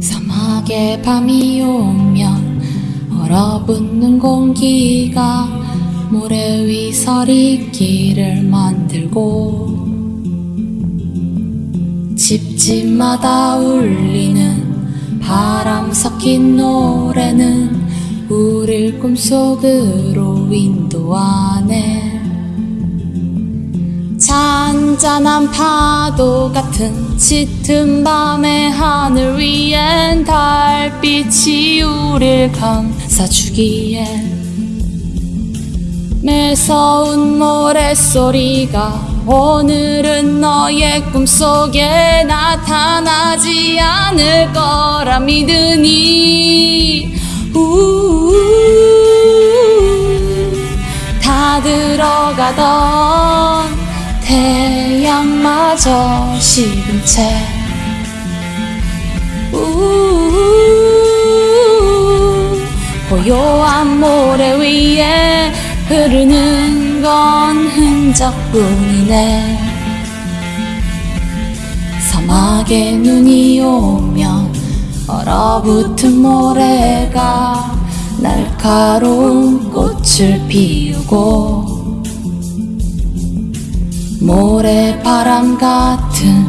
사막의 밤이 오면 얼어붙는 공기가 모래 위 서리길을 만들고 집집마다 울리는 바람 섞인 노래는 우릴 꿈속으로 안에 잔잔한 파도 같은 짙은 밤의 하늘 위엔 달빛이 우릴 감싸주기에 매서운 모래소리가 오늘은 너의 꿈속에 나타나지 않을 거라 믿으니. 우 들어가던 태양마저 식은 채. 고요한 모래 위에 흐르는 건 흔적뿐이네 사막에 눈이 오면 얼어붙은 모래가 날카로운 꽃을 피우고 모래바람 같은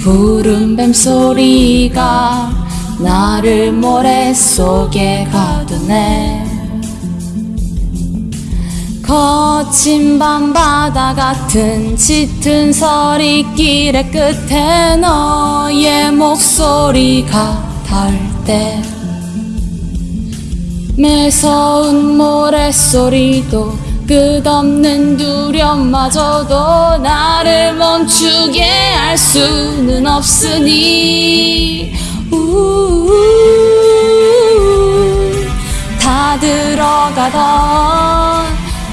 푸른 뱀소리가 나를 모래 속에 가두네. 거친 밤바다 같은 짙은 서리길의 끝에 너의 목소리가 닿을 때 매서운 모래소리도 끝없는 두려움마저도 나를 멈추게 할 수는 없으니. 다 들어가던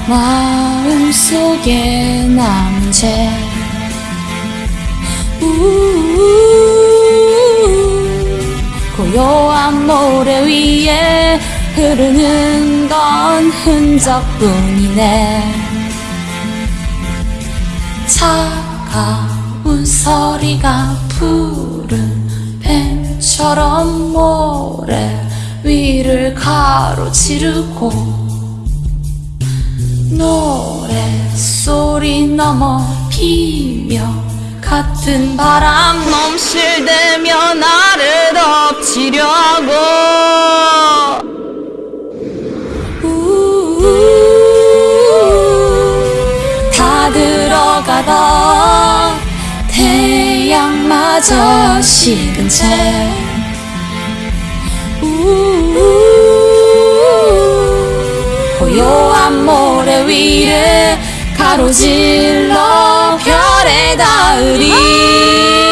마음속에 우우 고요한 모래 위에 흐르는 건 흔적뿐이네. 차가운 서리가 푸른 뱀처럼 모래 위를 가로지르고 노래소리 넘어 피며 같은 바람 넘실대며 나를 덮치려고 들어가던 태양마저 식은 채. 고요한 모래 위를 가로질러 별에 닿으리